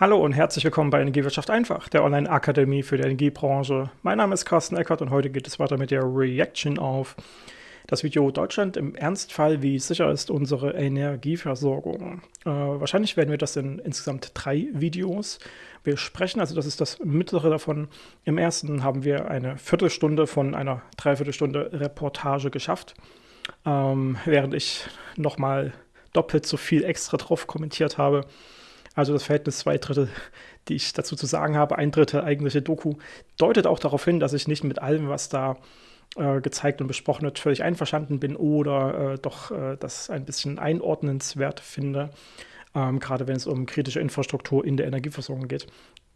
Hallo und herzlich willkommen bei Energiewirtschaft einfach, der Online-Akademie für die Energiebranche. Mein Name ist Carsten Eckert und heute geht es weiter mit der Reaction auf das Video Deutschland im Ernstfall, wie sicher ist unsere Energieversorgung. Äh, wahrscheinlich werden wir das in insgesamt drei Videos besprechen, also das ist das mittlere davon. Im ersten haben wir eine Viertelstunde von einer Dreiviertelstunde Reportage geschafft, ähm, während ich nochmal doppelt so viel extra drauf kommentiert habe. Also das Verhältnis zwei Drittel, die ich dazu zu sagen habe, ein Drittel eigentliche Doku, deutet auch darauf hin, dass ich nicht mit allem, was da äh, gezeigt und besprochen wird, völlig einverstanden bin oder äh, doch äh, das ein bisschen einordnenswert finde. Ähm, gerade wenn es um kritische Infrastruktur in der Energieversorgung geht.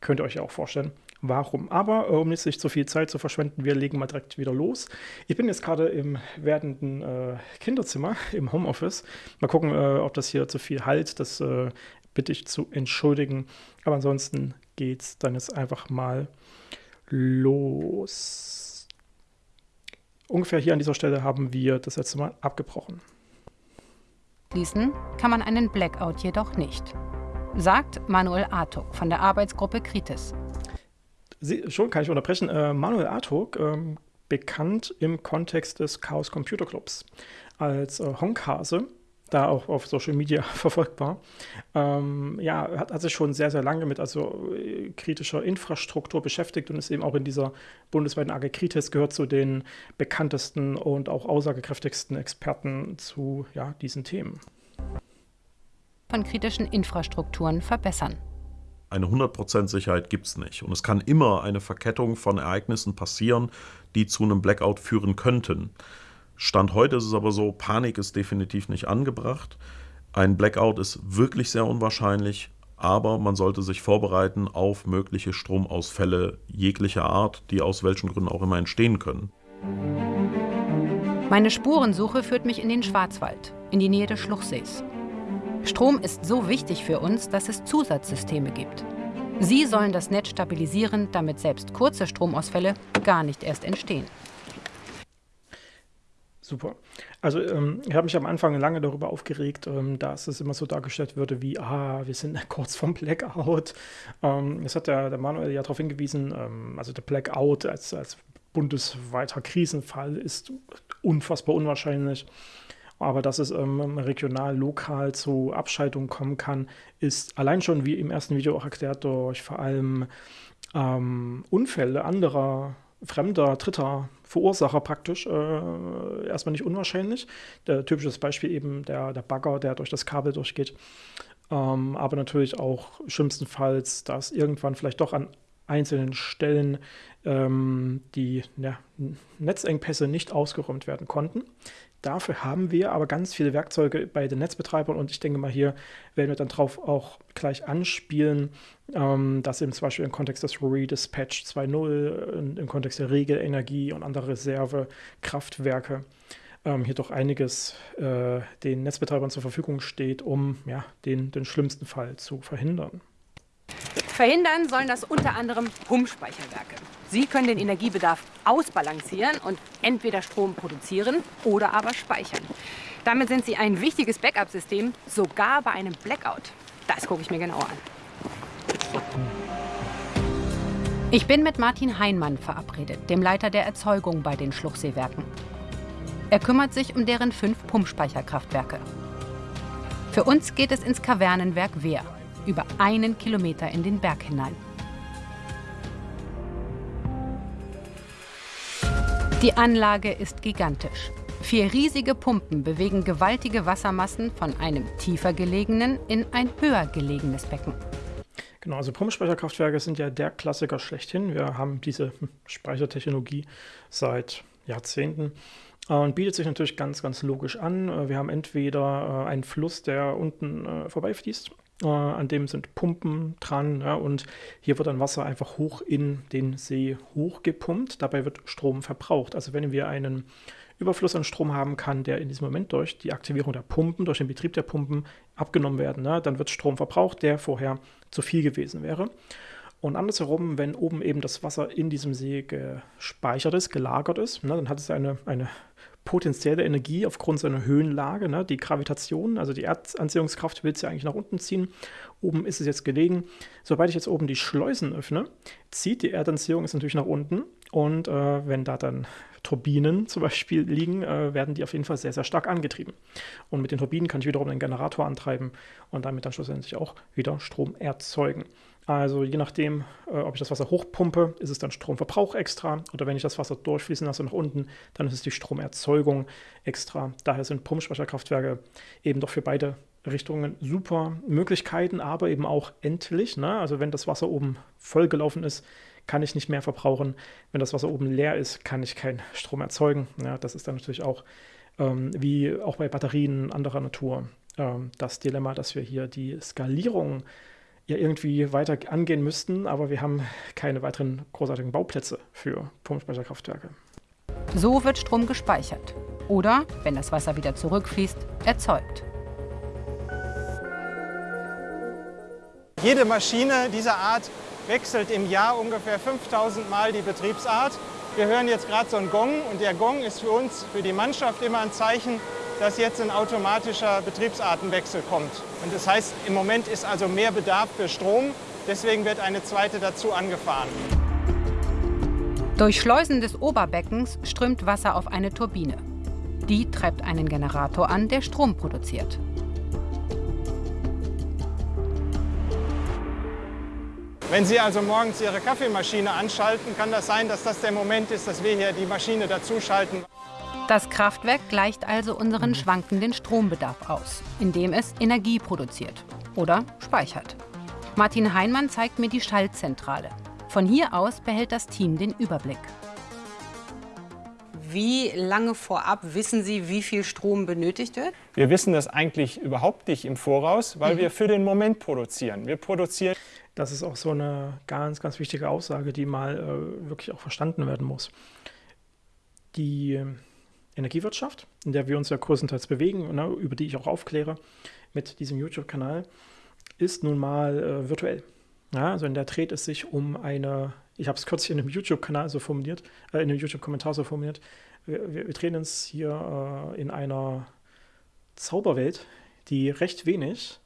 Könnt ihr euch ja auch vorstellen, warum. Aber äh, um nicht sich zu viel Zeit zu verschwenden, wir legen mal direkt wieder los. Ich bin jetzt gerade im werdenden äh, Kinderzimmer, im Homeoffice. Mal gucken, äh, ob das hier zu viel halt. Das äh, bitte ich zu entschuldigen. Aber ansonsten geht es dann jetzt einfach mal los. Ungefähr hier an dieser Stelle haben wir das letzte Mal abgebrochen. Schließen kann man einen Blackout jedoch nicht, sagt Manuel Artuk von der Arbeitsgruppe Kritis. Sie, schon kann ich unterbrechen. Äh, Manuel Artuk, ähm, bekannt im Kontext des Chaos Computer Clubs als äh, Honkhase, da auch auf Social Media verfolgbar. Ähm, ja, hat, hat, sich schon sehr, sehr lange mit also äh, kritischer Infrastruktur beschäftigt und ist eben auch in dieser bundesweiten AG Kritis gehört zu den bekanntesten und auch aussagekräftigsten Experten zu ja, diesen Themen. Von kritischen Infrastrukturen verbessern. Eine 100% Sicherheit gibt es nicht. Und es kann immer eine Verkettung von Ereignissen passieren, die zu einem Blackout führen könnten. Stand heute ist es aber so, Panik ist definitiv nicht angebracht. Ein Blackout ist wirklich sehr unwahrscheinlich, aber man sollte sich vorbereiten auf mögliche Stromausfälle jeglicher Art, die aus welchen Gründen auch immer entstehen können. Meine Spurensuche führt mich in den Schwarzwald, in die Nähe des Schluchsees. Strom ist so wichtig für uns, dass es Zusatzsysteme gibt. Sie sollen das Netz stabilisieren, damit selbst kurze Stromausfälle gar nicht erst entstehen. Super. Also ähm, ich habe mich am Anfang lange darüber aufgeregt, ähm, dass es immer so dargestellt würde wie, ah, wir sind kurz vom Blackout. Ähm, hat der, der Manuel ja darauf hingewiesen, ähm, also der Blackout als, als bundesweiter Krisenfall ist unfassbar unwahrscheinlich. Aber dass es ähm, regional, lokal zu Abschaltungen kommen kann, ist allein schon, wie im ersten Video auch erklärt, durch vor allem ähm, Unfälle anderer fremder, dritter Verursacher praktisch äh, erstmal nicht unwahrscheinlich. Der typisches Beispiel eben der, der Bagger, der durch das Kabel durchgeht. Ähm, aber natürlich auch schlimmstenfalls, dass irgendwann vielleicht doch an einzelnen Stellen ähm, die ja, Netzengpässe nicht ausgeräumt werden konnten. Dafür haben wir aber ganz viele Werkzeuge bei den Netzbetreibern und ich denke mal, hier werden wir dann drauf auch gleich anspielen, ähm, dass eben zum Beispiel im Kontext des Redispatch 2.0, im Kontext der Regelenergie und anderer Reservekraftwerke ähm, hier doch einiges äh, den Netzbetreibern zur Verfügung steht, um ja, den, den schlimmsten Fall zu verhindern. Verhindern sollen das unter anderem Pumpspeicherwerke. Sie können den Energiebedarf ausbalancieren und entweder Strom produzieren oder aber speichern. Damit sind sie ein wichtiges Backup-System, sogar bei einem Blackout. Das gucke ich mir genauer an. Ich bin mit Martin Heinmann verabredet, dem Leiter der Erzeugung bei den Schluchseewerken. Er kümmert sich um deren fünf Pumpspeicherkraftwerke. Für uns geht es ins Kavernenwerk Wehr über einen Kilometer in den Berg hinein. Die Anlage ist gigantisch. Vier riesige Pumpen bewegen gewaltige Wassermassen von einem tiefer gelegenen in ein höher gelegenes Becken. Genau, also Pumpspeicherkraftwerke sind ja der Klassiker schlechthin. Wir haben diese Speichertechnologie seit Jahrzehnten und bietet sich natürlich ganz, ganz logisch an. Wir haben entweder äh, einen Fluss, der unten äh, vorbeifließt äh, an dem sind Pumpen dran ja, und hier wird dann Wasser einfach hoch in den See hochgepumpt. Dabei wird Strom verbraucht. Also wenn wir einen Überfluss an Strom haben, kann der in diesem Moment durch die Aktivierung der Pumpen, durch den Betrieb der Pumpen abgenommen werden. Ne? Dann wird Strom verbraucht, der vorher zu viel gewesen wäre. Und andersherum, wenn oben eben das Wasser in diesem See gespeichert ist, gelagert ist, ne, dann hat es eine, eine potenzielle Energie aufgrund seiner Höhenlage, ne, die Gravitation, also die Erdanziehungskraft will es ja eigentlich nach unten ziehen. Oben ist es jetzt gelegen. Sobald ich jetzt oben die Schleusen öffne, zieht die Erdanziehung es natürlich nach unten. Und äh, wenn da dann Turbinen zum Beispiel liegen, äh, werden die auf jeden Fall sehr, sehr stark angetrieben. Und mit den Turbinen kann ich wiederum den Generator antreiben und damit dann schlussendlich auch wieder Strom erzeugen. Also je nachdem, äh, ob ich das Wasser hochpumpe, ist es dann Stromverbrauch extra. Oder wenn ich das Wasser durchfließen lasse nach unten, dann ist es die Stromerzeugung extra. Daher sind Pumpspeicherkraftwerke eben doch für beide Richtungen super Möglichkeiten, aber eben auch endlich. Ne? Also wenn das Wasser oben vollgelaufen ist, kann ich nicht mehr verbrauchen. Wenn das Wasser oben leer ist, kann ich keinen Strom erzeugen. Ja, das ist dann natürlich auch ähm, wie auch bei Batterien anderer Natur ähm, das Dilemma, dass wir hier die Skalierung ja irgendwie weiter angehen müssten, aber wir haben keine weiteren großartigen Bauplätze für Pumpspeicherkraftwerke. So wird Strom gespeichert oder, wenn das Wasser wieder zurückfließt, erzeugt. Jede Maschine dieser Art wechselt im Jahr ungefähr 5000 Mal die Betriebsart. Wir hören jetzt gerade so einen Gong und der Gong ist für uns, für die Mannschaft immer ein Zeichen, dass jetzt ein automatischer Betriebsartenwechsel kommt. Und das heißt, im Moment ist also mehr Bedarf für Strom. Deswegen wird eine zweite dazu angefahren. Durch Schleusen des Oberbeckens strömt Wasser auf eine Turbine. Die treibt einen Generator an, der Strom produziert. Wenn Sie also morgens Ihre Kaffeemaschine anschalten, kann das sein, dass das der Moment ist, dass wir hier die Maschine dazuschalten. Das Kraftwerk gleicht also unseren schwankenden Strombedarf aus, indem es Energie produziert oder speichert. Martin Heinmann zeigt mir die Schaltzentrale. Von hier aus behält das Team den Überblick. Wie lange vorab wissen Sie, wie viel Strom benötigt wird? Wir wissen das eigentlich überhaupt nicht im Voraus, weil mhm. wir für den Moment produzieren. Wir produzieren. Das ist auch so eine ganz, ganz wichtige Aussage, die mal äh, wirklich auch verstanden werden muss. Die Energiewirtschaft, in der wir uns ja größtenteils bewegen, ne, über die ich auch aufkläre mit diesem YouTube-Kanal, ist nun mal äh, virtuell. Ja, also in der dreht es sich um eine, ich habe es kürzlich in einem YouTube-Kanal so formuliert, äh, in einem YouTube-Kommentar so formuliert, wir, wir, wir, drehen uns hier äh, in einer Zauberwelt, die recht wenig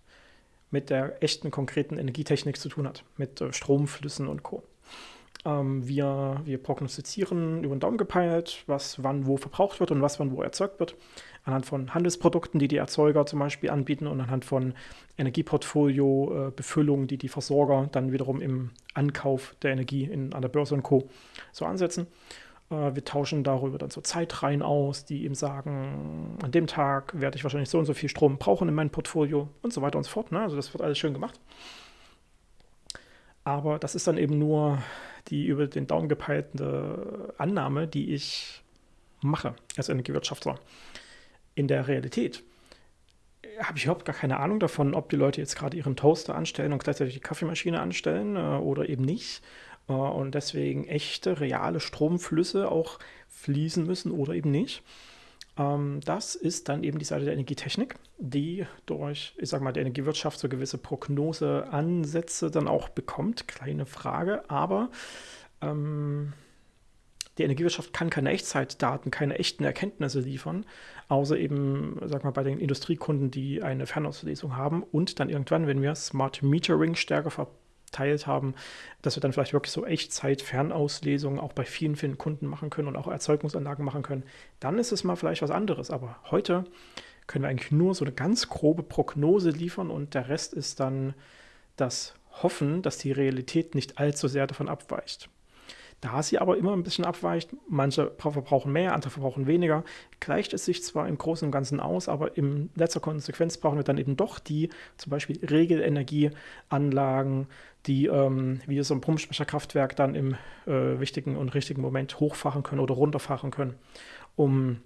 mit der echten konkreten Energietechnik zu tun hat, mit äh, Stromflüssen und Co. Ähm, wir, wir prognostizieren über den Daumen gepeilt, was wann wo verbraucht wird und was wann wo erzeugt wird. Anhand von Handelsprodukten, die die Erzeuger zum Beispiel anbieten und anhand von Energieportfolio, äh, die die Versorger dann wiederum im Ankauf der Energie in, an der Börse und Co. so ansetzen. Äh, wir tauschen darüber dann so Zeitreihen aus, die eben sagen, an dem Tag werde ich wahrscheinlich so und so viel Strom brauchen in meinem Portfolio und so weiter und so fort. Ne? Also das wird alles schön gemacht. Aber das ist dann eben nur die über den Daumen gepeilte Annahme, die ich mache als Energiewirtschaftler. In der Realität habe ich überhaupt gar keine Ahnung davon, ob die Leute jetzt gerade ihren Toaster anstellen und gleichzeitig die Kaffeemaschine anstellen äh, oder eben nicht. Äh, und deswegen echte, reale Stromflüsse auch fließen müssen oder eben nicht. Ähm, das ist dann eben die Seite der Energietechnik, die durch, ich sage mal, der Energiewirtschaft so gewisse Prognoseansätze dann auch bekommt. Kleine Frage, aber ähm, die Energiewirtschaft kann keine Echtzeitdaten, keine echten Erkenntnisse liefern, außer eben, sag mal, bei den Industriekunden, die eine Fernauslesung haben und dann irgendwann, wenn wir Smart Metering stärker ver teilt haben, dass wir dann vielleicht wirklich so Echtzeit-Fernauslesungen auch bei vielen, vielen Kunden machen können und auch Erzeugungsanlagen machen können, dann ist es mal vielleicht was anderes. Aber heute können wir eigentlich nur so eine ganz grobe Prognose liefern und der Rest ist dann das Hoffen, dass die Realität nicht allzu sehr davon abweicht. Da sie aber immer ein bisschen abweicht, manche verbrauchen mehr, andere verbrauchen weniger, gleicht es sich zwar im Großen und Ganzen aus, aber in letzter Konsequenz brauchen wir dann eben doch die zum Beispiel Regelenergieanlagen, die ähm, wie so ein Pumpspeicherkraftwerk dann im äh, wichtigen und richtigen Moment hochfahren können oder runterfahren können, um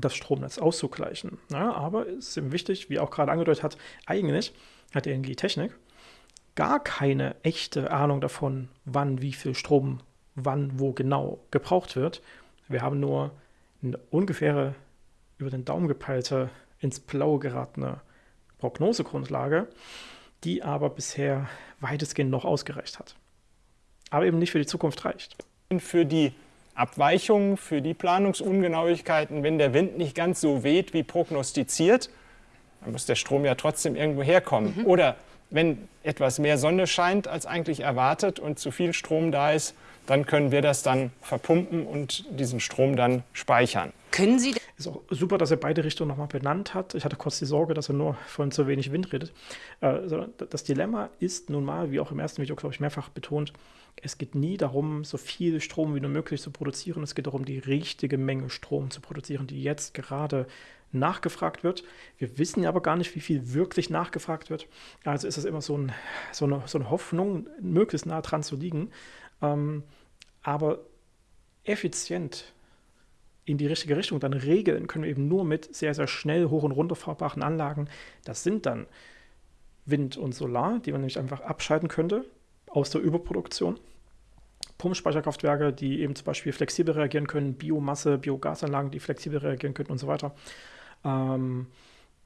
das Stromnetz auszugleichen. Ja, aber es ist eben wichtig, wie auch gerade angedeutet hat, eigentlich hat die Energietechnik gar keine echte Ahnung davon, wann wie viel Strom wann wo genau gebraucht wird. Wir haben nur eine ungefähre, über den Daumen gepeilte, ins Blaue geratene Prognosegrundlage, die aber bisher weitestgehend noch ausgereicht hat. Aber eben nicht für die Zukunft reicht. Für die Abweichungen, für die Planungsungenauigkeiten, wenn der Wind nicht ganz so weht wie prognostiziert, dann muss der Strom ja trotzdem irgendwo herkommen. Mhm. Oder wenn etwas mehr Sonne scheint als eigentlich erwartet und zu viel Strom da ist, dann können wir das dann verpumpen und diesen Strom dann speichern. Können Sie ist auch super, dass er beide Richtungen nochmal benannt hat. Ich hatte kurz die Sorge, dass er nur von zu wenig Wind redet. Äh, das Dilemma ist nun mal, wie auch im ersten Video, glaube ich, mehrfach betont, es geht nie darum, so viel Strom wie nur möglich zu produzieren. Es geht darum, die richtige Menge Strom zu produzieren, die jetzt gerade nachgefragt wird. Wir wissen aber gar nicht, wie viel wirklich nachgefragt wird. Also ist es immer so, ein, so, eine, so, eine, Hoffnung, möglichst nah dran zu liegen. Ähm, aber effizient in die richtige Richtung dann regeln können wir eben nur mit sehr, sehr schnell hoch- und runterfahrbaren Anlagen. Das sind dann Wind und Solar, die man nämlich einfach abschalten könnte aus der Überproduktion. Pumpspeicherkraftwerke, die eben zum Beispiel flexibel reagieren können, Biomasse, Biogasanlagen, die flexibel reagieren können und so weiter. Ähm,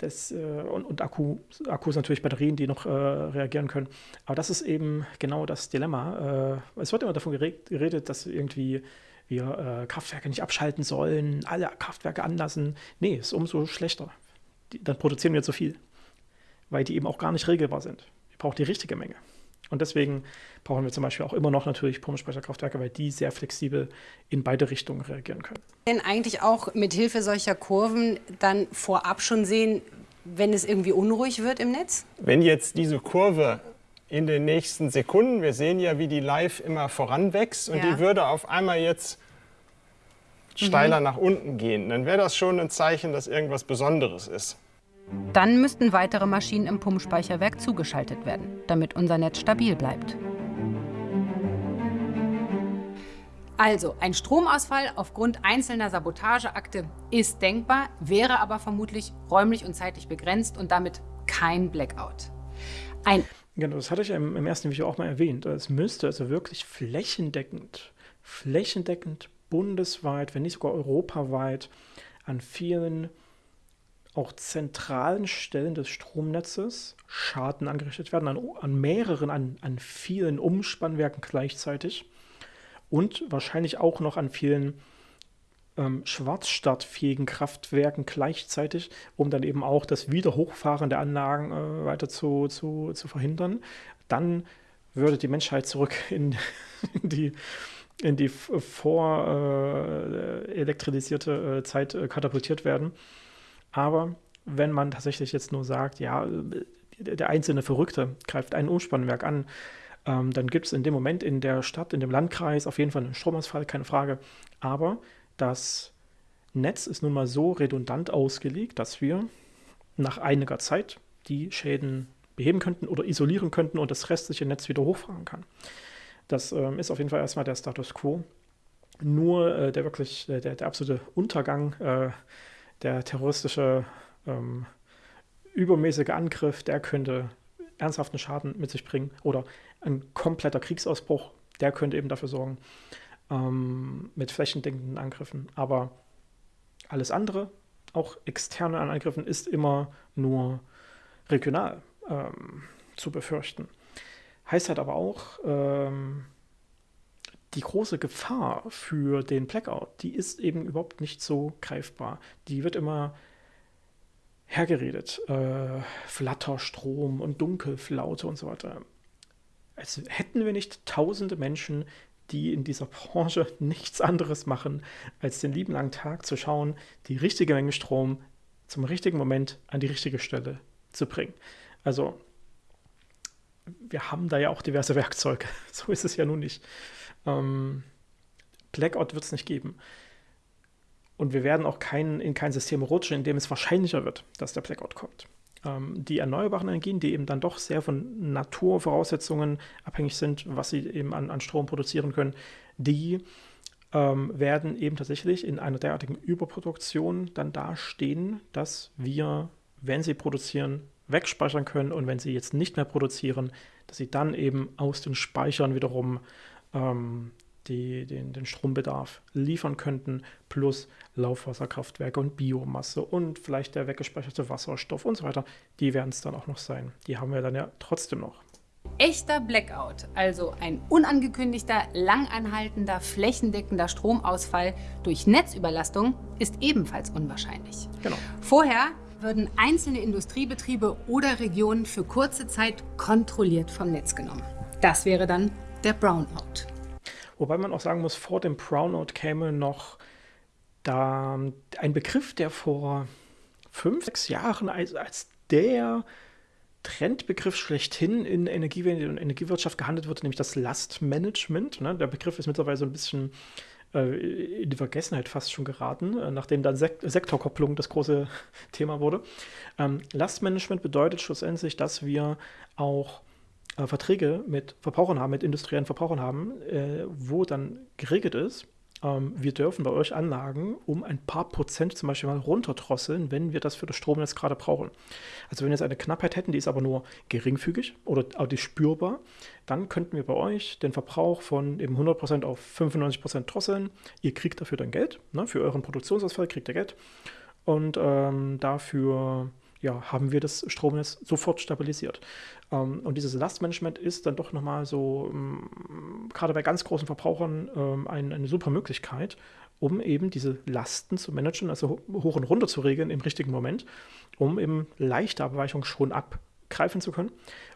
das, äh, und, und Akku, Akkus natürlich Batterien, die noch äh, reagieren können. Aber das ist eben genau das Dilemma. Äh, es wird immer davon geredet, dass irgendwie wir äh, Kraftwerke nicht abschalten sollen, alle Kraftwerke anlassen. Nee, ist umso schlechter. Die, dann produzieren wir zu viel, weil die eben auch gar nicht regelbar sind. Wir brauchen die richtige Menge. Und deswegen brauchen wir zum Beispiel auch immer noch natürlich Pumpspeicherkraftwerke, weil die sehr flexibel in beide Richtungen reagieren können. Denn eigentlich auch mit Hilfe solcher Kurven dann vorab schon sehen, wenn es irgendwie unruhig wird im Netz? Wenn jetzt diese Kurve in den nächsten Sekunden. Wir sehen ja, wie die live immer voranwächst und ja. die würde auf einmal jetzt steiler mhm. nach unten gehen. Dann wäre das schon ein Zeichen, dass irgendwas Besonderes ist. Dann müssten weitere Maschinen im Pumpspeicherwerk zugeschaltet werden, damit unser Netz stabil bleibt. Also, ein Stromausfall aufgrund einzelner Sabotageakte ist denkbar, wäre aber vermutlich räumlich und zeitlich begrenzt und damit kein Blackout. Ein Genau, das hatte ich im, im ersten Video auch mal erwähnt. Es müsste also wirklich flächendeckend, flächendeckend, bundesweit, wenn nicht sogar europaweit, an vielen auch zentralen Stellen des Stromnetzes Schaden angerichtet werden, an, an mehreren, an, an vielen Umspannwerken gleichzeitig und wahrscheinlich auch noch an vielen ähm, schwarzstartfähigen Kraftwerken gleichzeitig, um dann eben auch das Wiederhochfahren der Anlagen äh, weiter zu, zu, zu verhindern. Dann würde die Menschheit zurück in, die in die vorelektrisierte äh, äh, Zeit äh, katapultiert werden. Aber wenn man tatsächlich jetzt nur sagt, ja, der einzelne Verrückte greift ein Umspannwerk an, ähm, dann gibt es in dem Moment in der Stadt, in dem Landkreis auf jeden Fall einen Stromausfall, keine Frage. Aber das Netz ist nun mal so redundant ausgelegt, dass wir nach einiger Zeit die Schäden beheben könnten oder isolieren könnten und das restliche Netz wieder hochfahren kann. Das ähm, ist auf jeden Fall erstmal der Status quo. Nur äh, der wirklich, äh, der, der, absolute Untergang, äh, der terroristische, ähm, übermäßige Angriff, der könnte ernsthaften Schaden mit sich bringen oder ein kompletter Kriegsausbruch, der könnte eben dafür sorgen, ähm, mit flächendeckenden Angriffen. Aber alles andere, auch externe Angriffen, ist immer nur regional ähm, zu befürchten. Heißt halt aber auch, ähm, die große Gefahr für den Blackout, die ist eben überhaupt nicht so greifbar. Die wird immer hergeredet. Äh, Flatterstrom und Dunkelflaute und so weiter. Als hätten wir nicht tausende Menschen, die in dieser Branche nichts anderes machen, als den lieben langen Tag zu schauen, die richtige Menge Strom zum richtigen Moment an die richtige Stelle zu bringen. Also wir haben da ja auch diverse Werkzeuge. So ist es ja nun nicht. Ähm, Blackout wird es nicht geben. Und wir werden auch kein, in kein System rutschen, in dem es wahrscheinlicher wird, dass der Blackout kommt ähm, die erneuerbaren Energien, die eben dann doch sehr von Naturvoraussetzungen abhängig sind, was sie eben an, an Strom produzieren können, die ähm, werden eben tatsächlich in einer derartigen Überproduktion dann dastehen, dass wir, wenn sie produzieren, wegspeichern können und wenn sie jetzt nicht mehr produzieren, dass sie dann eben aus den Speichern wiederum ähm, die den, den Strombedarf liefern könnten, plus Laufwasserkraftwerke und Biomasse und vielleicht der weggespeicherte Wasserstoff und so weiter, die werden es dann auch noch sein. Die haben wir dann ja trotzdem noch. echter Blackout, also ein unangekündigter, langanhaltender, flächendeckender Stromausfall durch Netzüberlastung, ist ebenfalls unwahrscheinlich. Genau. Vorher würden einzelne Industriebetriebe oder Regionen für kurze Zeit kontrolliert vom Netz genommen. Das wäre dann der Brownout. Wobei man auch sagen muss, vor dem Brownout käme noch da ein Begriff, der vor fünf, sechs Jahren als, als der Trendbegriff schlechthin in Energiewende und Energiewirtschaft gehandelt wird, nämlich das Lastmanagement. Ne? Der Begriff ist mittlerweile so ein bisschen äh, in die Vergessenheit fast schon geraten, äh, nachdem dann Sek Sektorkopplung das große Thema wurde. Ähm, Lastmanagement bedeutet schlussendlich, dass wir auch äh, Verträge mit Verbrauchern haben, mit industriellen Verbrauchern haben, äh, wo dann geregelt ist, ähm, wir dürfen bei euch Anlagen um ein paar Prozent zum Beispiel mal runterdrosseln, wenn wir das für das Stromnetz gerade brauchen. Also wenn wir jetzt eine Knappheit hätten, die ist aber nur geringfügig oder auch die spürbar, dann könnten wir bei euch den Verbrauch von eben 100% auf 95% drosseln. Ihr kriegt dafür dann Geld, ne? für euren Produktionsausfall kriegt ihr Geld und ähm, dafür ja, haben wir das Stromnetz sofort stabilisiert. Ähm, und dieses Lastmanagement ist dann doch nochmal so, ähm, gerade bei ganz großen Verbrauchern, ähm, ein, eine super Möglichkeit, um eben diese Lasten zu managen, also hoch und runter zu regeln im richtigen Moment, um eben leichte Abweichungen schon abgreifen zu können.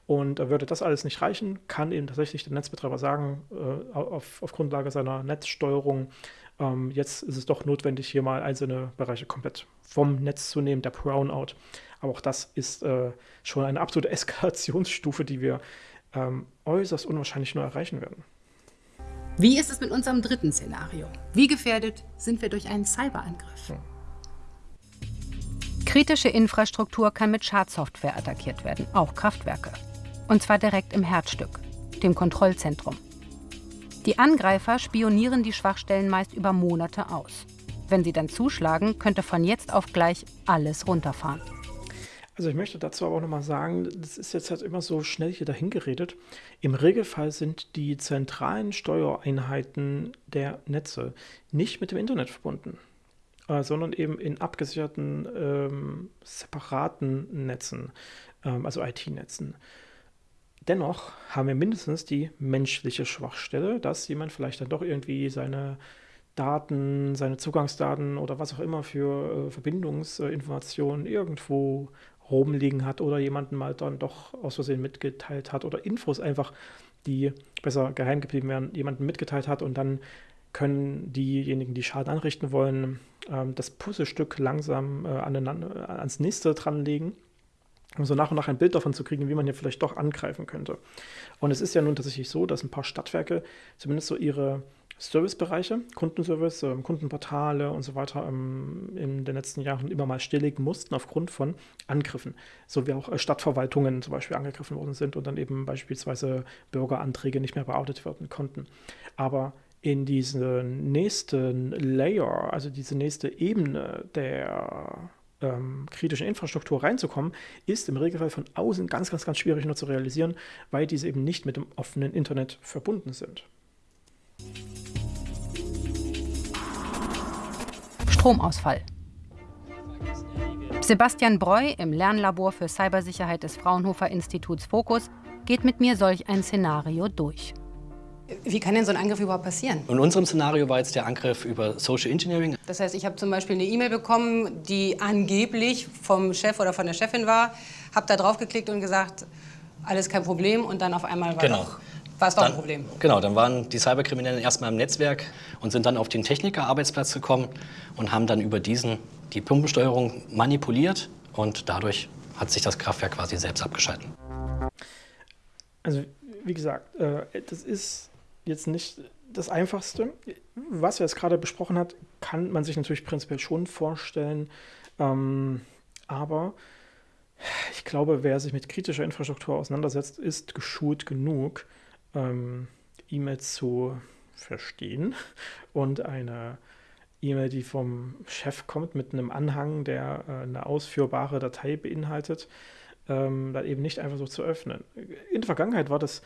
Und äh, würde das alles nicht reichen, kann eben tatsächlich der Netzbetreiber sagen, äh, auf, auf Grundlage seiner Netzsteuerung, ähm, jetzt ist es doch notwendig, hier mal einzelne Bereiche komplett vom Netz zu nehmen, der Brownout. Aber auch das ist äh, schon eine absolute Eskalationsstufe, die wir ähm, äußerst unwahrscheinlich nur erreichen werden. Wie ist es mit unserem dritten Szenario? Wie gefährdet sind wir durch einen Cyberangriff? Hm. Kritische Infrastruktur kann mit Schadsoftware attackiert werden, auch Kraftwerke. Und zwar direkt im Herzstück, dem Kontrollzentrum. Die Angreifer spionieren die Schwachstellen meist über Monate aus. Wenn sie dann zuschlagen, könnte von jetzt auf gleich alles runterfahren. Also ich möchte dazu aber auch nochmal sagen, das ist jetzt halt immer so schnell hier dahingeredet. Im Regelfall sind die zentralen Steuereinheiten der Netze nicht mit dem Internet verbunden, äh, sondern eben in abgesicherten, ähm, separaten Netzen, ähm, also IT-Netzen. Dennoch haben wir mindestens die menschliche Schwachstelle, dass jemand vielleicht dann doch irgendwie seine Daten, seine Zugangsdaten oder was auch immer für äh, Verbindungsinformationen irgendwo rumliegen hat oder jemanden mal dann doch aus Versehen mitgeteilt hat oder Infos einfach, die besser geheim geblieben wären, jemanden mitgeteilt hat und dann können diejenigen, die Schaden anrichten wollen, ähm, das Puzzlestück langsam äh, aneinander, ans nächste dranlegen, um so nach und nach ein Bild davon zu kriegen, wie man hier vielleicht doch angreifen könnte. Und es ist ja nun tatsächlich so, dass ein paar Stadtwerke zumindest so ihre Servicebereiche, Kundenservice, ähm, Kundenportale und so weiter ähm, in den letzten Jahren immer mal stilllegen mussten aufgrund von Angriffen. So wie auch äh, Stadtverwaltungen zum Beispiel angegriffen worden sind und dann eben beispielsweise Bürgeranträge nicht mehr bearbeitet werden konnten. Aber in diesen nächsten Layer, also diese nächste Ebene der ähm, kritischen Infrastruktur reinzukommen, ist im Regelfall von außen ganz, ganz, ganz schwierig nur zu realisieren, weil diese eben nicht mit dem offenen Internet verbunden sind. Stromausfall. Sebastian Breu im Lernlabor für Cybersicherheit des Fraunhofer Instituts Fokus geht mit mir solch ein Szenario durch. Wie kann denn so ein Angriff überhaupt passieren? In unserem Szenario war jetzt der Angriff über Social Engineering. Das heißt, ich habe zum Beispiel eine E-Mail bekommen, die angeblich vom Chef oder von der Chefin war, habe da drauf geklickt und gesagt, alles kein Problem und dann auf einmal war genau. doch war es doch ein Problem. Genau, dann waren die Cyberkriminellen erstmal im Netzwerk und sind dann auf den Technikerarbeitsplatz gekommen und haben dann über diesen die Pumpensteuerung manipuliert und dadurch hat sich das Kraftwerk quasi selbst abgeschalten. Also wie gesagt, äh, das ist jetzt nicht das Einfachste. Was wir jetzt gerade besprochen hat, kann man sich natürlich prinzipiell schon vorstellen, ähm, aber ich glaube, wer sich mit kritischer Infrastruktur auseinandersetzt, ist geschult genug, ähm, E-Mails zu verstehen und eine E-Mail, die vom Chef kommt mit einem Anhang, der äh, eine ausführbare Datei beinhaltet, ähm, dann eben nicht einfach so zu öffnen. In der Vergangenheit war das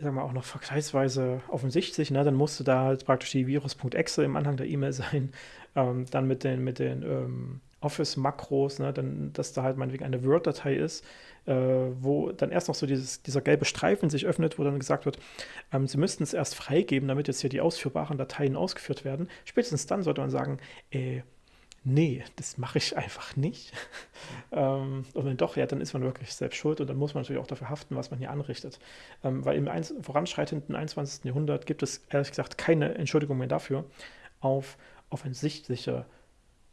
sagen wir auch noch vergleichsweise offensichtlich, ne? dann musste da halt praktisch die Virus.exe im Anhang der E-Mail sein, ähm, dann mit den, mit den ähm, Office-Makros, ne, dann, dass da halt meinetwegen eine Word-Datei ist, äh, wo dann erst noch so dieses, dieser gelbe Streifen sich öffnet, wo dann gesagt wird, ähm, Sie müssten es erst freigeben, damit jetzt hier die ausführbaren Dateien ausgeführt werden. Spätestens dann sollte man sagen, äh, nee, das mache ich einfach nicht. ähm, und wenn doch, ja, dann ist man wirklich selbst schuld und dann muss man natürlich auch dafür haften, was man hier anrichtet. Ähm, weil im voranschreitenden 21. Jahrhundert gibt es ehrlich gesagt keine Entschuldigung mehr dafür, auf offensichtliche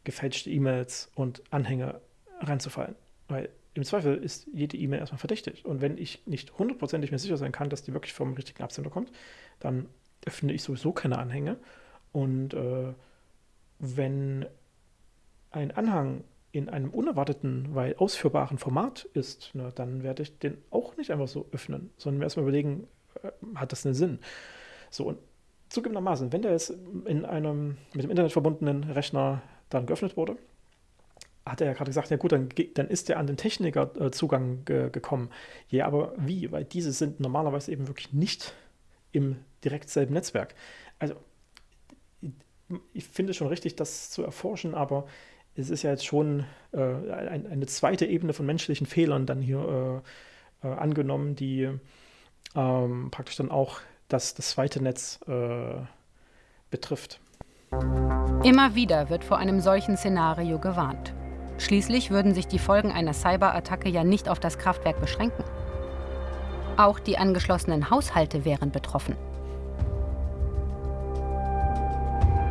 gefälschte E-Mails und Anhänge reinzufallen. Weil im Zweifel ist jede E-Mail erstmal verdächtig. Und wenn ich nicht hundertprozentig mir sicher sein kann, dass die wirklich vom richtigen Absender kommt, dann öffne ich sowieso keine Anhänge. Und äh, wenn ein Anhang in einem unerwarteten, weil ausführbaren Format ist, ne, dann werde ich den auch nicht einfach so öffnen, sondern mir erstmal überlegen, äh, hat das einen Sinn? So, und zugegebenermaßen, wenn der jetzt in einem mit dem Internet verbundenen Rechner dann geöffnet wurde, hat er ja gerade gesagt, ja gut, dann, dann ist er an den Technikerzugang ge gekommen. Ja, aber wie? Weil diese sind normalerweise eben wirklich nicht im direkt selben Netzwerk. Also, ich finde es schon richtig, das zu erforschen, aber es ist ja jetzt schon äh, ein, eine zweite Ebene von menschlichen Fehlern dann hier äh, äh, angenommen, die ähm, praktisch dann auch das, das zweite Netz äh, betrifft. Immer wieder wird vor einem solchen Szenario gewarnt. Schließlich würden sich die Folgen einer Cyberattacke ja nicht auf das Kraftwerk beschränken. Auch die angeschlossenen Haushalte wären betroffen.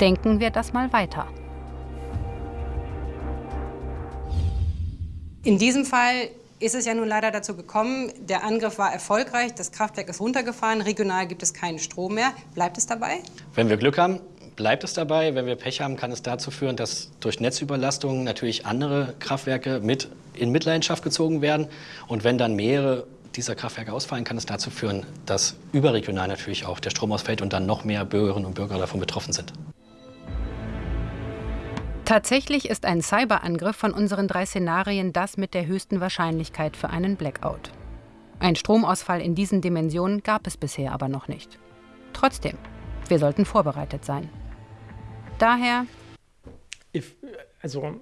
Denken wir das mal weiter. In diesem Fall ist es ja nun leider dazu gekommen, der Angriff war erfolgreich, das Kraftwerk ist runtergefahren, regional gibt es keinen Strom mehr. Bleibt es dabei? Wenn wir Glück haben, bleibt es dabei. Wenn wir Pech haben, kann es dazu führen, dass durch Netzüberlastung natürlich andere Kraftwerke mit in Mitleidenschaft gezogen werden. Und wenn dann mehrere dieser Kraftwerke ausfallen, kann es dazu führen, dass überregional natürlich auch der Strom ausfällt und dann noch mehr Bürgerinnen und Bürger davon betroffen sind. Tatsächlich ist ein Cyberangriff von unseren drei Szenarien das mit der höchsten Wahrscheinlichkeit für einen Blackout. Ein Stromausfall in diesen Dimensionen gab es bisher aber noch nicht. Trotzdem, wir sollten vorbereitet sein. Daher. If, also,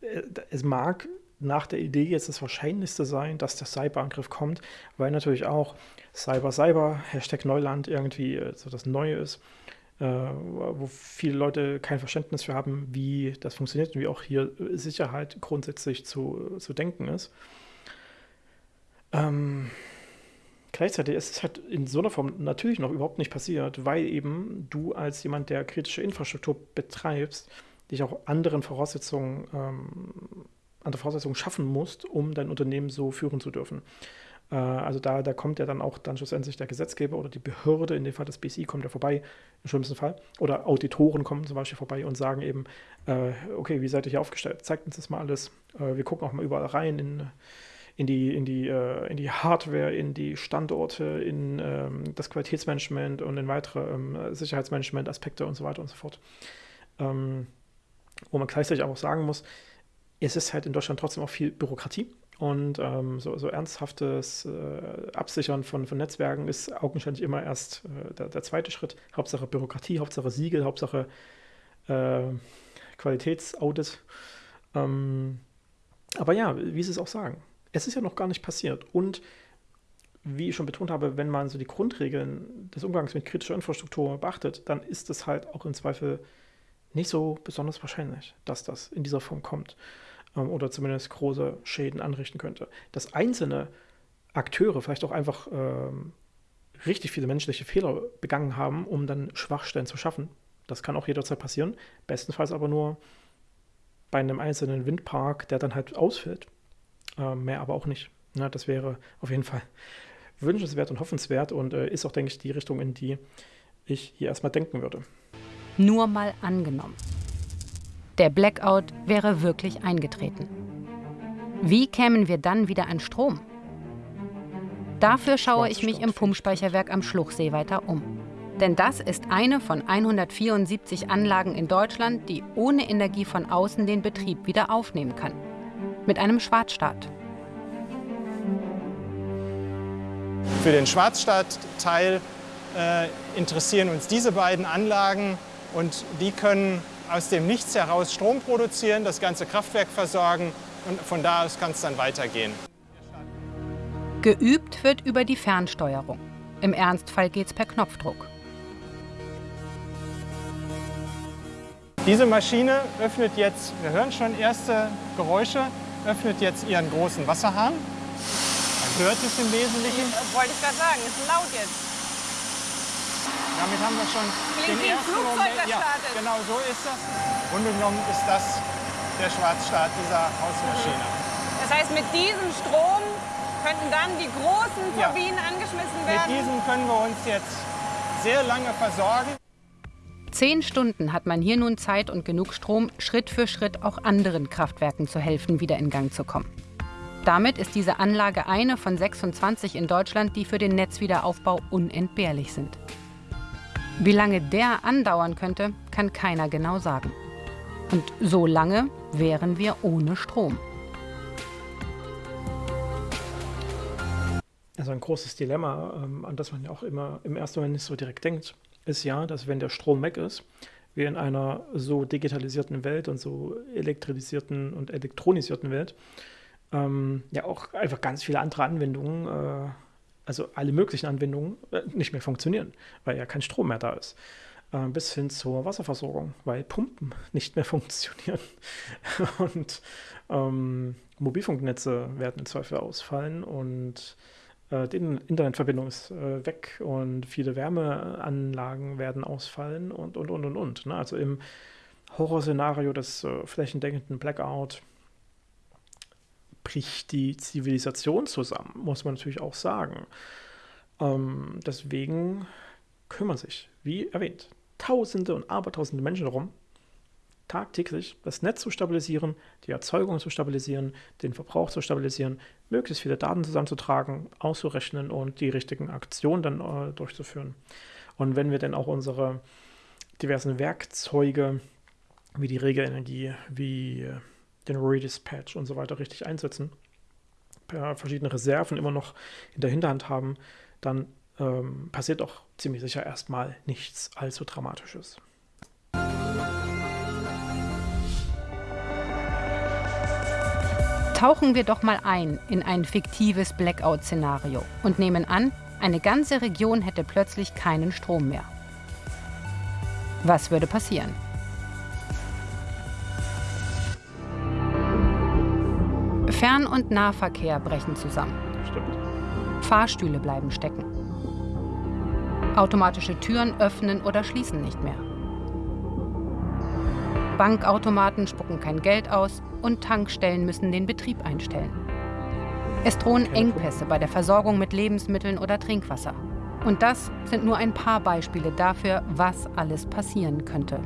äh, es mag nach der Idee jetzt das Wahrscheinlichste sein, dass der Cyberangriff kommt, weil natürlich auch Cyber Cyber, Hashtag Neuland irgendwie äh, so das Neue ist, äh, wo viele Leute kein Verständnis für haben, wie das funktioniert und wie auch hier Sicherheit grundsätzlich zu, zu denken ist. Ähm, Gleichzeitig ist es halt in so einer Form natürlich noch überhaupt nicht passiert, weil eben du als jemand, der kritische Infrastruktur betreibst, dich auch anderen Voraussetzungen, ähm, andere Voraussetzungen schaffen musst, um dein Unternehmen so führen zu dürfen. Äh, also da, da kommt ja dann auch dann schlussendlich der Gesetzgeber oder die Behörde, in dem Fall das BSI, kommt ja vorbei, im schlimmsten Fall. Oder Auditoren kommen zum Beispiel vorbei und sagen eben, äh, okay, wie seid ihr hier aufgestellt? Zeigt uns das mal alles. Äh, wir gucken auch mal überall rein in in die, in die, äh, in die Hardware, in die Standorte, in ähm, das Qualitätsmanagement und in weitere ähm, Sicherheitsmanagement-Aspekte und so weiter und so fort. Ähm, wo man gleichzeitig auch sagen muss, es ist halt in Deutschland trotzdem auch viel Bürokratie. Und ähm, so, so, ernsthaftes äh, Absichern von, von Netzwerken ist augenscheinlich immer erst äh, der, der, zweite Schritt. Hauptsache Bürokratie, Hauptsache Siegel, Hauptsache äh, Qualitätsaudit. Ähm, aber ja, wie Sie es auch sagen, es ist ja noch gar nicht passiert. Und wie ich schon betont habe, wenn man so die Grundregeln des Umgangs mit kritischer Infrastruktur beachtet, dann ist es halt auch im Zweifel nicht so besonders wahrscheinlich, dass das in dieser Form kommt ähm, oder zumindest große Schäden anrichten könnte. Dass einzelne Akteure vielleicht auch einfach ähm, richtig viele menschliche Fehler begangen haben, um dann Schwachstellen zu schaffen, das kann auch jederzeit passieren. Bestenfalls aber nur bei einem einzelnen Windpark, der dann halt ausfällt mehr aber auch nicht. Ja, das wäre auf jeden Fall wünschenswert und hoffenswert und äh, ist auch, denke ich, die Richtung, in die ich hier erstmal denken würde. Nur mal angenommen. Der Blackout wäre wirklich eingetreten. Wie kämen wir dann wieder an Strom? Dafür schaue ich mich im Pumpspeicherwerk am Schluchsee weiter um. Denn das ist eine von 174 Anlagen in Deutschland, die ohne Energie von außen den Betrieb wieder aufnehmen kann mit einem Schwarzstart. Für den Schwarzstart-Teil äh, interessieren uns diese beiden Anlagen und die können aus dem Nichts heraus Strom produzieren, das ganze Kraftwerk versorgen und von da aus kann es dann weitergehen. Geübt wird über die Fernsteuerung. Im Ernstfall geht es per Knopfdruck. Diese Maschine öffnet jetzt, wir hören schon erste Geräusche, öffnet jetzt ihren großen Wasserhahn. Man hört es im Wesentlichen. Wollte ich gerade sagen, ist laut jetzt. Damit haben wir schon Klingt den ersten Flugzeug, Moment. das ja, startet. genau so ist das. Genommen ist das der Schwarzstart dieser Hausmaschine. Das heißt, mit diesem Strom könnten dann die großen Ja. Turbinen angeschmissen Mit werden. diesem können wir uns jetzt sehr lange versorgen. Zehn Stunden hat man hier nun Zeit und genug Strom, Schritt für Schritt auch anderen Kraftwerken zu helfen, wieder in Gang zu kommen. Damit ist diese Anlage eine von 26 in Deutschland, die für den Netzwiederaufbau unentbehrlich sind. Wie lange der andauern könnte, kann keiner genau sagen. Und so lange wären wir ohne Strom. Also ein großes Dilemma, ähm, an das man ja auch immer im ersten Moment nicht so direkt denkt, ist ja, dass wenn der Strom weg ist, wir in einer so digitalisierten Welt und so elektrisierten und elektronisierten Welt ähm, ja auch einfach ganz viele andere Anwendungen, äh, also alle möglichen Anwendungen, äh, nicht mehr funktionieren, weil ja kein Strom mehr da ist. Äh, bis hin zur Wasserversorgung, weil Pumpen nicht mehr funktionieren. und ähm, Mobilfunknetze werden im Zweifel ausfallen und die Internetverbindung ist äh, weg und viele Wärmeanlagen werden ausfallen und, und, und, und, und. Ne? Also im Horrorszenario des äh, flächendeckenden Blackout bricht die Zivilisation zusammen, muss man natürlich auch sagen. Ähm, deswegen kümmern sich, wie erwähnt, Tausende und Abertausende Menschen darum, tagtäglich das Netz zu stabilisieren, die Erzeugung zu stabilisieren, den Verbrauch zu stabilisieren, möglichst viele Daten zusammenzutragen, auszurechnen und die richtigen Aktionen dann äh, durchzuführen. Und wenn wir dann auch unsere diversen Werkzeuge wie die Regenenergie, wie äh, den Redispatch und so weiter richtig einsetzen, per verschiedene Reserven immer noch in der Hinterhand haben, dann ähm, passiert auch ziemlich sicher erstmal nichts allzu Dramatisches. Tauchen wir doch mal ein in ein fiktives Blackout-Szenario und nehmen an, eine ganze Region hätte plötzlich keinen Strom mehr. Was würde passieren? Fern- und Nahverkehr brechen zusammen. Stimmt. Fahrstühle bleiben stecken. Automatische Türen öffnen oder schließen nicht mehr. Bankautomaten spucken kein Geld aus und Tankstellen müssen den Betrieb einstellen. Es drohen Engpässe bei der Versorgung mit Lebensmitteln oder Trinkwasser. Und das sind nur ein paar Beispiele dafür, was alles passieren könnte.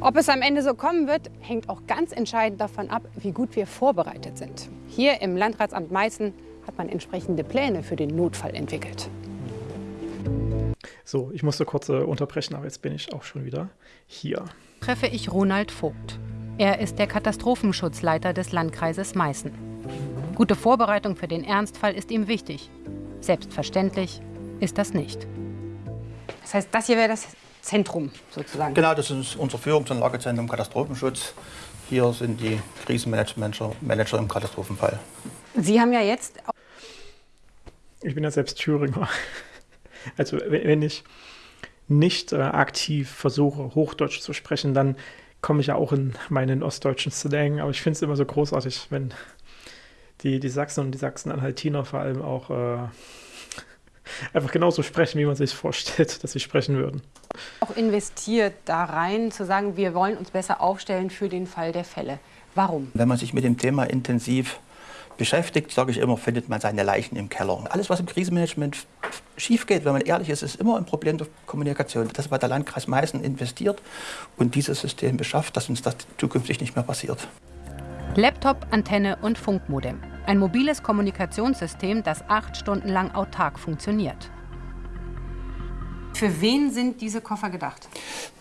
Ob es am Ende so kommen wird, hängt auch ganz entscheidend davon ab, wie gut wir vorbereitet sind. Hier im Landratsamt Meißen hat man entsprechende Pläne für den Notfall entwickelt. So, ich musste kurz äh, unterbrechen, aber jetzt bin ich auch schon wieder hier. Treffe ich Ronald Vogt. Er ist der Katastrophenschutzleiter des Landkreises Meißen. Gute Vorbereitung für den Ernstfall ist ihm wichtig. Selbstverständlich ist das nicht. Das heißt, das hier wäre das Zentrum sozusagen. Genau, das ist unser Führungs- und Lagezentrum Katastrophenschutz. Hier sind die Krisenmanager Manager im Katastrophenfall. Sie haben ja jetzt Ich bin ja selbst Thüringer. Also wenn ich nicht äh, aktiv versuche, Hochdeutsch zu sprechen, dann komme ich ja auch in meinen ostdeutschen Slang. Aber ich finde es immer so großartig, wenn die, die Sachsen und die Sachsen-Anhaltiner vor allem auch äh, einfach genauso sprechen, wie man sich vorstellt, dass sie sprechen würden. auch investiert da rein, zu sagen, wir wollen uns besser aufstellen für den Fall der Fälle. Warum? Wenn man sich mit dem Thema intensiv beschäftigt, sage ich immer, findet man seine Leichen im Keller. Alles, was im Krisenmanagement schief geht, wenn man ehrlich ist, ist immer ein Problem der Kommunikation. Das hat der Landkreis Meißen investiert und dieses System beschafft, dass uns das zukünftig nicht mehr passiert. Laptop, Antenne und Funkmodem. Ein mobiles Kommunikationssystem, das acht Stunden lang autark funktioniert. Für wen sind diese Koffer gedacht?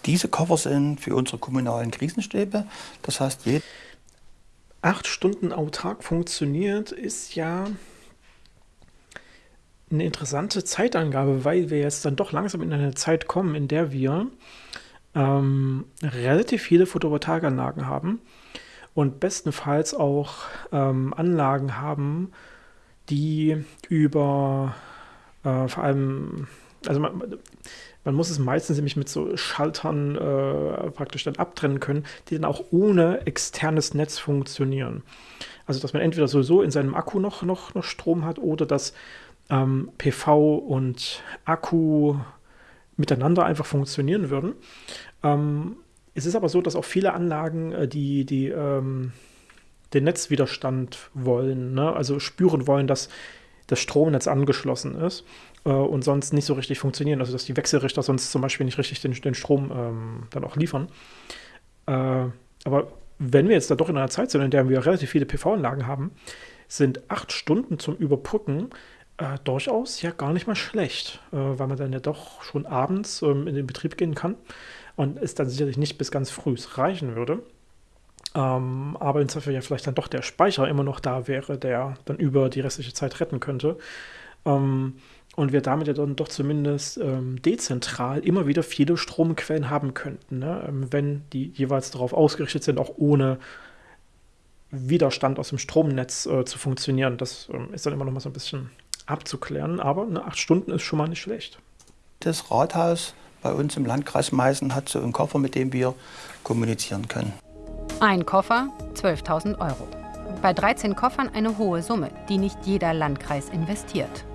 Diese Koffer sind für unsere kommunalen Krisenstäbe. Das heißt, jeder acht Stunden autark funktioniert, ist ja eine interessante Zeitangabe, weil wir jetzt dann doch langsam in eine Zeit kommen, in der wir ähm, relativ viele Photovoltaikanlagen haben und bestenfalls auch ähm, Anlagen haben, die über äh, vor allem, also man, man, muss es meistens nämlich mit so Schaltern äh, praktisch dann abtrennen können, die dann auch ohne externes Netz funktionieren. Also dass man entweder sowieso in seinem Akku noch, noch, noch Strom hat oder dass ähm, PV und Akku miteinander einfach funktionieren würden. Ähm, es ist aber so, dass auch viele Anlagen, äh, die, die ähm, den Netzwiderstand wollen, ne? also spüren wollen, dass das Stromnetz angeschlossen ist äh, und sonst nicht so richtig funktionieren. Also dass die Wechselrichter sonst zum Beispiel nicht richtig den, den Strom ähm, dann auch liefern. Äh, aber wenn wir jetzt da doch in einer Zeit sind, in der wir relativ viele PV-Anlagen haben, sind acht Stunden zum Überbrücken äh, durchaus ja gar nicht mal schlecht, äh, weil man dann ja doch schon abends ähm, in den Betrieb gehen kann und es dann sicherlich nicht bis ganz früh reichen würde. Ähm, aber insofern ja vielleicht dann doch der Speicher immer noch da wäre, der dann über die restliche Zeit retten könnte. Ähm, und wir damit ja dann doch zumindest ähm, dezentral immer wieder viele Stromquellen haben könnten, ne? Ähm, wenn die jeweils darauf ausgerichtet sind, auch ohne Widerstand aus dem Stromnetz äh, zu funktionieren. Das ähm, ist dann immer noch mal so ein bisschen abzuklären, aber eine acht Stunden ist schon mal nicht schlecht. Das Rathaus bei uns im Landkreis Meißen hat so einen Koffer, mit dem wir kommunizieren können. Ein Koffer, 12.000 Euro. Bei 13 Koffern eine hohe Summe, die nicht jeder Landkreis investiert.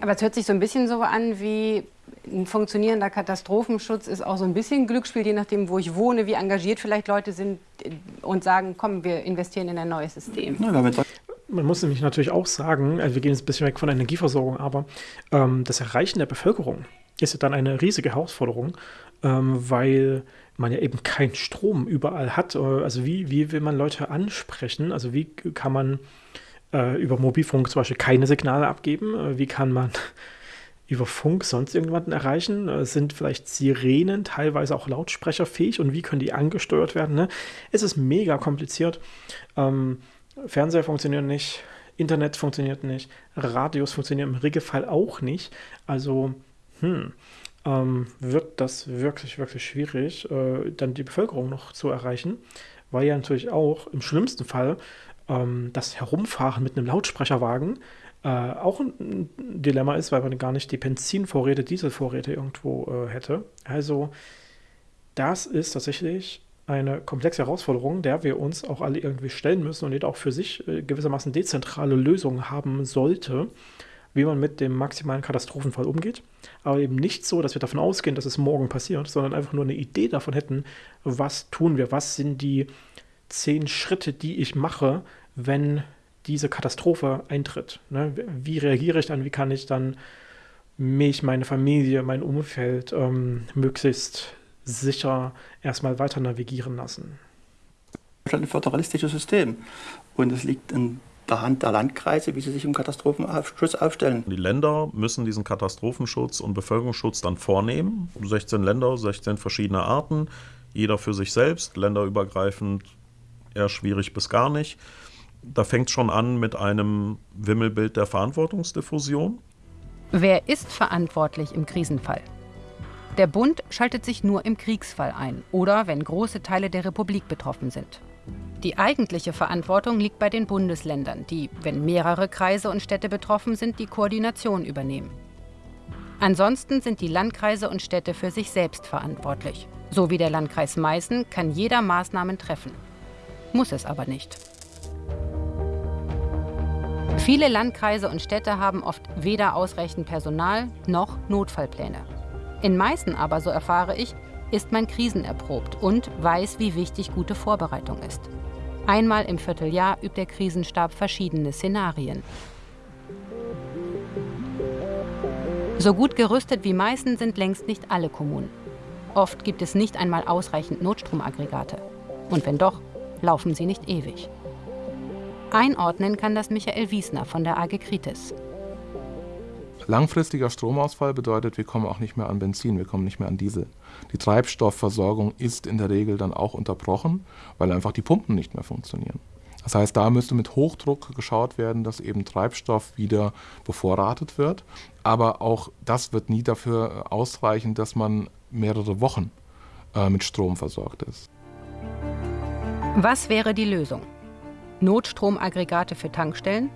Aber es hört sich so ein bisschen so an wie ein funktionierender Katastrophenschutz ist auch so ein bisschen Glücksspiel, je nachdem, wo ich wohne, wie engagiert vielleicht Leute sind und sagen, komm, wir investieren in ein neues System. Man muss nämlich natürlich auch sagen, also wir gehen jetzt ein bisschen weg von der Energieversorgung, aber ähm, das Erreichen der Bevölkerung ist ja dann eine riesige Herausforderung, ähm, weil man ja eben keinen Strom überall hat. Äh, also wie, wie will man Leute ansprechen? Also wie kann man äh, über Mobilfunk zum Beispiel keine Signale abgeben? Äh, wie kann man über Funk sonst irgendjemanden erreichen? Äh, sind vielleicht Sirenen teilweise auch lautsprecherfähig und wie können die angesteuert werden? Ne? Es ist mega kompliziert. Ähm, Fernseher funktionieren nicht, Internet funktioniert nicht, Radios funktionieren im Regelfall auch nicht. Also, hm, ähm, wird das wirklich, wirklich schwierig, äh, dann die Bevölkerung noch zu erreichen, weil ja natürlich auch im schlimmsten Fall ähm, das Herumfahren mit einem Lautsprecherwagen äh, auch ein Dilemma ist, weil man gar nicht die Benzinvorräte, Dieselvorräte irgendwo äh, hätte. Also, das ist tatsächlich eine komplexe Herausforderung, der wir uns auch alle irgendwie stellen müssen und jeder auch für sich äh, gewissermaßen dezentrale Lösungen haben sollte, wie man mit dem maximalen Katastrophenfall umgeht. Aber eben nicht so, dass wir davon ausgehen, dass es morgen passiert, sondern einfach nur eine Idee davon hätten, was tun wir, was sind die zehn Schritte, die ich mache, wenn diese Katastrophe eintritt. Ne? Wie reagiere ich dann, wie kann ich dann mich, meine Familie, mein Umfeld ähm, möglichst sicher erstmal weiter navigieren lassen. Ein föderalistisches System. Und es liegt in der Hand der Landkreise, wie sie sich im Katastrophenschutz aufstellen. Die Länder müssen diesen Katastrophenschutz und Bevölkerungsschutz dann vornehmen. 16 Länder, 16 verschiedene Arten, jeder für sich selbst, länderübergreifend eher schwierig bis gar nicht. Da fängt es schon an mit einem Wimmelbild der Verantwortungsdiffusion. Wer ist verantwortlich im Krisenfall? Der Bund schaltet sich nur im Kriegsfall ein oder wenn große Teile der Republik betroffen sind. Die eigentliche Verantwortung liegt bei den Bundesländern, die, wenn mehrere Kreise und Städte betroffen sind, die Koordination übernehmen. Ansonsten sind die Landkreise und Städte für sich selbst verantwortlich. So wie der Landkreis Meißen kann jeder Maßnahmen treffen. Muss es aber nicht. Viele Landkreise und Städte haben oft weder ausreichend Personal noch Notfallpläne. In Meißen aber, so erfahre ich, ist man krisenerprobt und weiß, wie wichtig gute Vorbereitung ist. Einmal im Vierteljahr übt der Krisenstab verschiedene Szenarien. So gut gerüstet wie Meißen sind längst nicht alle Kommunen. Oft gibt es nicht einmal ausreichend Notstromaggregate. Und wenn doch, laufen sie nicht ewig. Einordnen kann das Michael Wiesner von der AG Kritis. Langfristiger Stromausfall bedeutet, wir kommen auch nicht mehr an Benzin, wir kommen nicht mehr an Diesel. Die Treibstoffversorgung ist in der Regel dann auch unterbrochen, weil einfach die Pumpen nicht mehr funktionieren. Das heißt, da müsste mit Hochdruck geschaut werden, dass eben Treibstoff wieder bevorratet wird. Aber auch das wird nie dafür ausreichen, dass man mehrere Wochen äh, mit Strom versorgt ist. Was wäre die Lösung? Notstromaggregate für Tankstellen?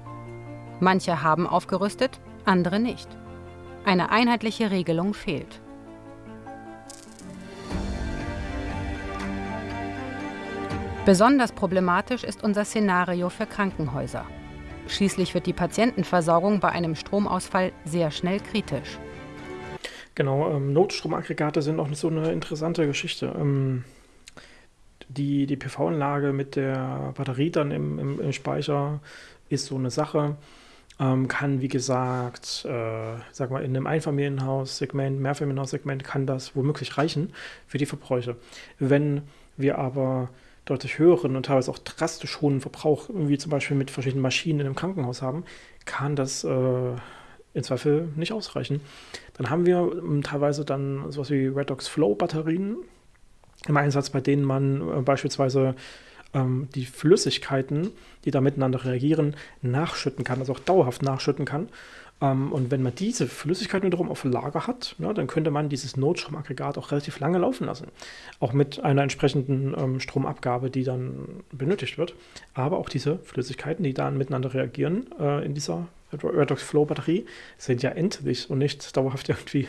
Manche haben aufgerüstet, andere nicht. Eine einheitliche Regelung fehlt. Besonders problematisch ist unser Szenario für Krankenhäuser. Schließlich wird die Patientenversorgung bei einem Stromausfall sehr schnell kritisch. Genau, ähm, Notstromaggregate sind auch so eine interessante Geschichte. Ähm, die die PV-Anlage mit der Batterie dann im, im, im, Speicher ist so eine Sache. Ähm, kann, wie gesagt, äh, sag mal, in einem Einfamilienhaussegment, Mehrfamilienhaussegment kann das womöglich reichen für die Verbräuche. Wenn wir aber deutlich höheren und teilweise auch drastisch hohen Verbrauch, wie zum Beispiel mit verschiedenen Maschinen in einem Krankenhaus haben, kann das äh, im Zweifel nicht ausreichen. Dann haben wir ähm, teilweise dann sowas wie Redox Flow Batterien im Einsatz, bei denen man äh, beispielsweise ähm, die Flüssigkeiten, die da miteinander reagieren, nachschütten kann, also auch dauerhaft nachschütten kann. Ähm, und wenn man diese Flüssigkeit wiederum auf Lager hat, ja, dann könnte man dieses Notstromaggregat auch relativ lange laufen lassen. Auch mit einer entsprechenden ähm, Stromabgabe, die dann benötigt wird. Aber auch diese Flüssigkeiten, die dann miteinander reagieren in dieser Redox Flow Batterie, sind ja endlich und nicht dauerhaft irgendwie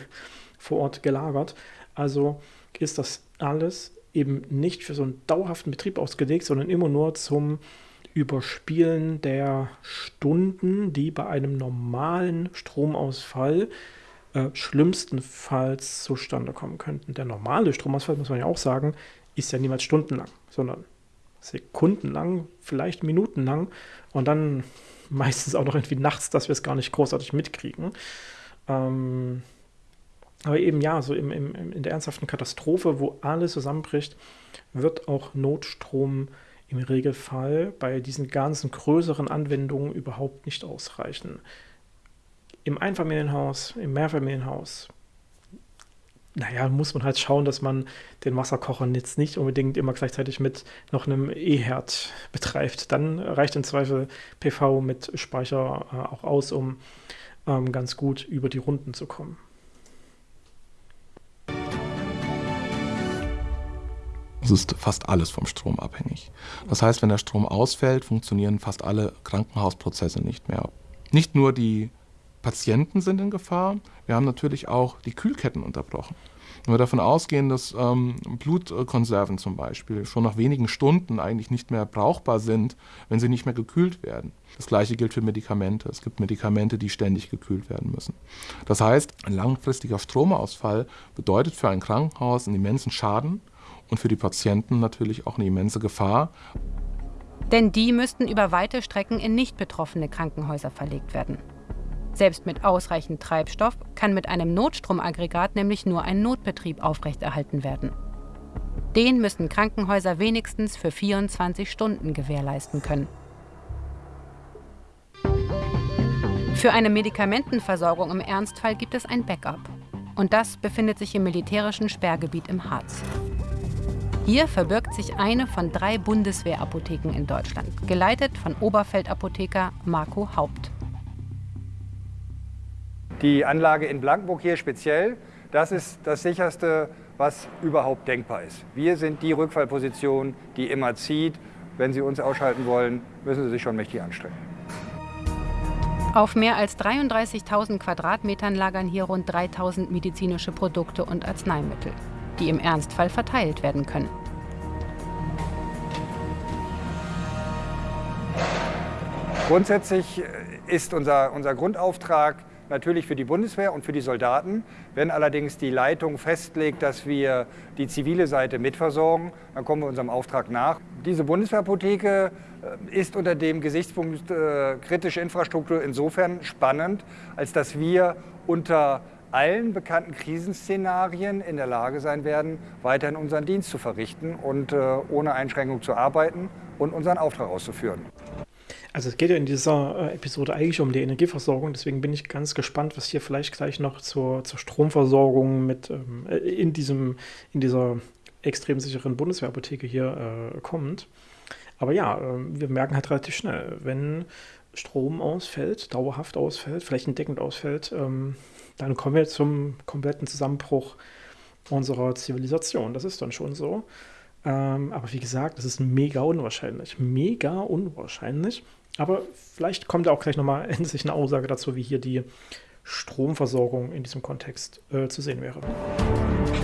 vor Ort gelagert. Also ist das alles eben nicht für so einen dauerhaften Betrieb ausgelegt, sondern immer nur zum Überspielen der Stunden, die bei einem normalen Stromausfall äh, schlimmstenfalls zustande kommen könnten. Der normale Stromausfall, muss man ja auch sagen, ist ja niemals stundenlang, sondern sekundenlang, vielleicht minutenlang und dann meistens auch noch irgendwie nachts, dass wir es gar nicht großartig mitkriegen. Ähm, aber eben ja, so im, im, in der ernsthaften Katastrophe, wo alles zusammenbricht, wird auch Notstrom im Regelfall bei diesen ganzen größeren Anwendungen überhaupt nicht ausreichen. Im Einfamilienhaus, im Mehrfamilienhaus, naja, muss man halt schauen, dass man den Wasserkocher jetzt nicht unbedingt immer gleichzeitig mit noch einem E-Herd betreibt. Dann reicht im Zweifel PV mit Speicher äh, auch aus, um ähm, ganz gut über die Runden zu kommen. Es ist fast alles vom Strom abhängig. Das heißt, wenn der Strom ausfällt, funktionieren fast alle Krankenhausprozesse nicht mehr. Nicht nur die Patienten sind in Gefahr, wir haben natürlich auch die Kühlketten unterbrochen. Wenn wir davon ausgehen, dass ähm, Blutkonserven zum Beispiel schon nach wenigen Stunden eigentlich nicht mehr brauchbar sind, wenn sie nicht mehr gekühlt werden. Das gleiche gilt für Medikamente. Es gibt Medikamente, die ständig gekühlt werden müssen. Das heißt, ein langfristiger Stromausfall bedeutet für ein Krankenhaus einen immensen Schaden und für die Patienten natürlich auch eine immense Gefahr. Denn die müssten über weite Strecken in nicht betroffene Krankenhäuser verlegt werden. Selbst mit ausreichend Treibstoff kann mit einem Notstromaggregat nämlich nur ein Notbetrieb aufrechterhalten werden. Den müssen Krankenhäuser wenigstens für 24 Stunden gewährleisten können. Für eine Medikamentenversorgung im Ernstfall gibt es ein Backup. Und das befindet sich im militärischen Sperrgebiet im Harz. Hier verbirgt sich eine von drei Bundeswehrapotheken in Deutschland, geleitet von Oberfeldapotheker Marco Haupt. Die Anlage in Blankenburg hier speziell, das ist das sicherste, was überhaupt denkbar ist. Wir sind die Rückfallposition, die immer zieht. Wenn Sie uns ausschalten wollen, müssen Sie sich schon mächtig anstrengen. Auf mehr als 33.000 Quadratmetern lagern hier rund 3.000 medizinische Produkte und Arzneimittel die im Ernstfall verteilt werden können. Grundsätzlich ist unser, unser Grundauftrag natürlich für die Bundeswehr und für die Soldaten. Wenn allerdings die Leitung festlegt, dass wir die zivile Seite mitversorgen, dann kommen wir unserem Auftrag nach. Diese Bundeswehrapotheke äh, ist unter dem Gesichtspunkt äh, kritische Infrastruktur insofern spannend, als dass wir unter allen bekannten Krisenszenarien in der Lage sein werden, weiterhin unseren Dienst zu verrichten und äh, ohne Einschränkung zu arbeiten und unseren Auftrag auszuführen. Also es geht ja in dieser äh, Episode eigentlich um die Energieversorgung, deswegen bin ich ganz gespannt, was hier vielleicht gleich noch zur, zur Stromversorgung mit ähm, äh, in, diesem, in dieser extrem sicheren Bundeswehrapotheke hier äh, kommt. Aber ja, ähm, wir merken halt relativ schnell, wenn Strom ausfällt, dauerhaft ausfällt, flächendeckend ausfällt, ähm, dann kommen wir zum kompletten Zusammenbruch unserer Zivilisation. Das ist dann schon so. Ähm, aber wie gesagt, das ist mega unwahrscheinlich. Mega unwahrscheinlich. Aber vielleicht kommt da auch gleich nochmal endlich eine Aussage dazu, wie hier die Stromversorgung in diesem Kontext äh, zu sehen wäre.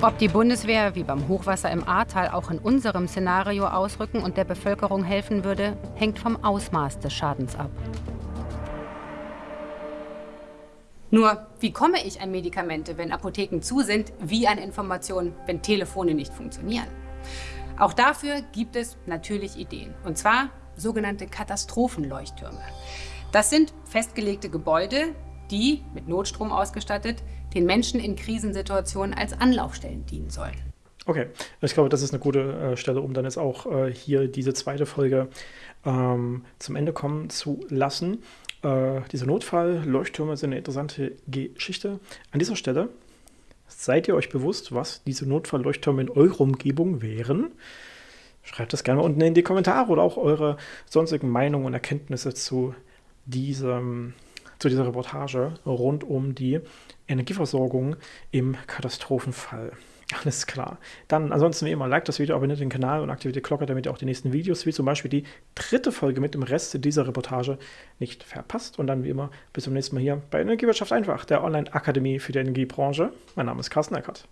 Ob die Bundeswehr wie beim Hochwasser im Ahrtal auch in unserem Szenario ausrücken und der Bevölkerung helfen würde, hängt vom Ausmaß des Schadens ab. Nur, wie komme ich an Medikamente, wenn Apotheken zu sind, wie an Informationen, wenn Telefone nicht funktionieren? Auch dafür gibt es natürlich Ideen. Und zwar sogenannte Katastrophenleuchttürme. Das sind festgelegte Gebäude, die, mit Notstrom ausgestattet, den Menschen in Krisensituationen als Anlaufstellen dienen sollen. Okay, ich glaube, das ist eine gute äh, Stelle, um dann jetzt auch äh, hier diese zweite Folge ähm, zum Ende kommen zu lassen. Äh, diese Notfall-Leuchttürme sind eine interessante Geschichte. An dieser Stelle seid ihr euch bewusst, was diese Notfall-Leuchttürme in eurer Umgebung wären? Schreibt das gerne mal unten in die Kommentare oder auch eure sonstigen Meinungen und Erkenntnisse zu diesem zu dieser Reportage rund um die Energieversorgung im Katastrophenfall. Alles klar. Dann ansonsten wie immer, like das Video, abonniert den Kanal und aktiviert die Glocke, damit ihr auch die nächsten Videos, wie zum Beispiel die dritte Folge mit dem Rest dieser Reportage, nicht verpasst. Und dann wie immer bis zum nächsten Mal hier bei Energiewirtschaft einfach, der Online-Akademie für die Energiebranche. Mein Name ist Carsten Eckert.